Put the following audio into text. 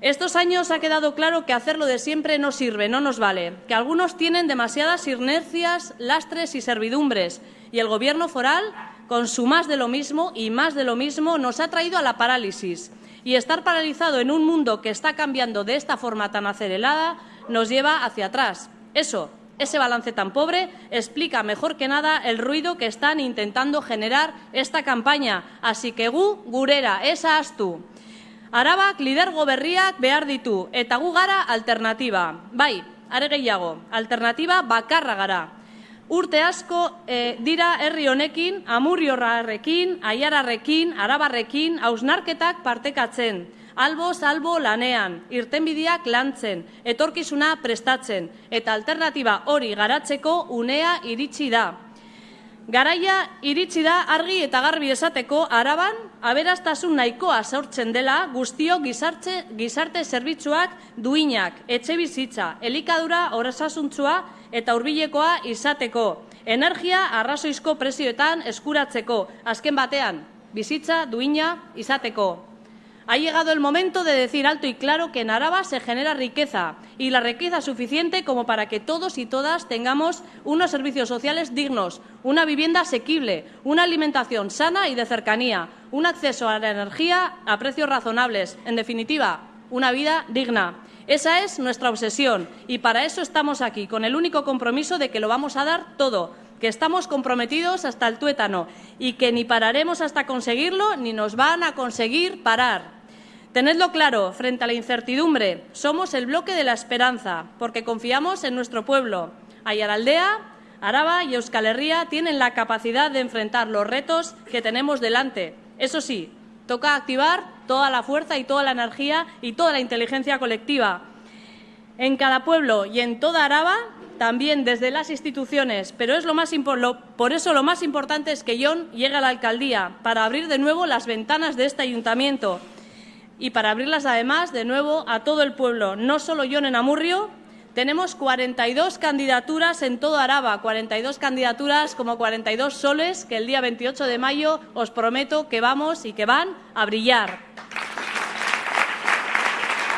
Estos años ha quedado claro que hacerlo de siempre no sirve, no nos vale, que algunos tienen demasiadas inercias, lastres y servidumbres, y el Gobierno foral, con su más de lo mismo y más de lo mismo, nos ha traído a la parálisis. Y estar paralizado en un mundo que está cambiando de esta forma tan acelerada nos lleva hacia atrás. Eso, ese balance tan pobre, explica mejor que nada el ruido que están intentando generar esta campaña. Así que gu, gurera, esa tú. Arabak lidergo berriak behar ditu eta gu gara alternatiba. Bai, are gehiago, alternatiba bakarra gara. Urte asko e, dira herri honekin, amurriorrarekin, aiararrekin, arabarrekin, hausnarketak partekatzen. Albo, salbo lanean, irtenbideak lantzen, etorkizuna prestatzen, eta alternatiba hori garatzeko unea iritsi da. Garaia iritsi da argi eta garbi esateko araban aberastasun nahikoa sortzen dela guztio gizarte, gizarte zerbitzuak duinak, etxe bizitza, elikadura horasasuntzua eta hurbilekoa izateko, energia arrazoizko prezioetan eskuratzeko, azken batean, bizitza duina izateko. Ha llegado el momento de decir alto y claro que en Araba se genera riqueza y la riqueza suficiente como para que todos y todas tengamos unos servicios sociales dignos, una vivienda asequible, una alimentación sana y de cercanía, un acceso a la energía a precios razonables, en definitiva, una vida digna. Esa es nuestra obsesión y para eso estamos aquí, con el único compromiso de que lo vamos a dar todo, que estamos comprometidos hasta el tuétano y que ni pararemos hasta conseguirlo ni nos van a conseguir parar. Tenedlo claro, frente a la incertidumbre, somos el bloque de la esperanza, porque confiamos en nuestro pueblo. Ayaraldea, Araba y Euskal Herria tienen la capacidad de enfrentar los retos que tenemos delante. Eso sí, toca activar toda la fuerza y toda la energía y toda la inteligencia colectiva. En cada pueblo y en toda Araba, también desde las instituciones, pero es lo más por eso lo más importante es que John llegue a la alcaldía para abrir de nuevo las ventanas de este ayuntamiento y para abrirlas además de nuevo a todo el pueblo, no solo yo en Amurrio. Tenemos 42 candidaturas en todo Araba, 42 candidaturas como 42 soles que el día 28 de mayo os prometo que vamos y que van a brillar.